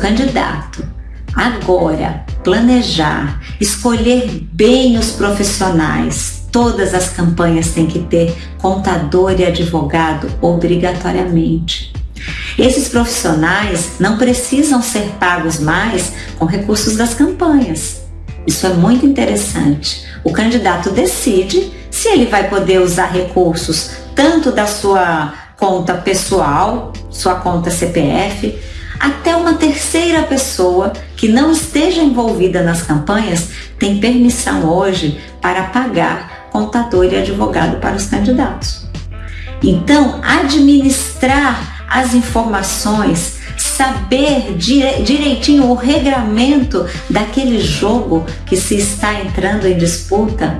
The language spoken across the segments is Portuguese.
candidato agora planejar, escolher bem os profissionais, todas as campanhas têm que ter contador e advogado obrigatoriamente. Esses profissionais não precisam ser pagos mais com recursos das campanhas. Isso é muito interessante. O candidato decide se ele vai poder usar recursos tanto da sua conta pessoal, sua conta CPF, até uma terceira pessoa que não esteja envolvida nas campanhas tem permissão hoje para pagar contador e advogado para os candidatos. Então, administrar as informações, saber direitinho o regramento daquele jogo que se está entrando em disputa,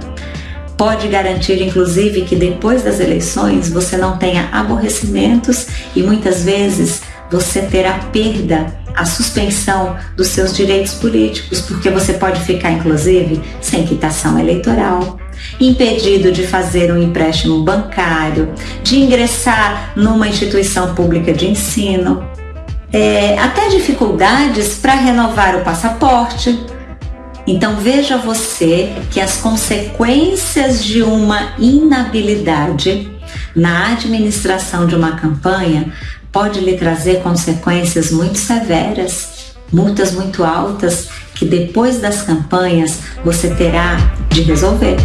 pode garantir, inclusive, que depois das eleições você não tenha aborrecimentos e muitas vezes você terá perda, a suspensão dos seus direitos políticos, porque você pode ficar, inclusive, sem quitação eleitoral, impedido de fazer um empréstimo bancário, de ingressar numa instituição pública de ensino, é, até dificuldades para renovar o passaporte. Então veja você que as consequências de uma inabilidade na administração de uma campanha pode lhe trazer consequências muito severas, multas muito altas que depois das campanhas você terá de resolver.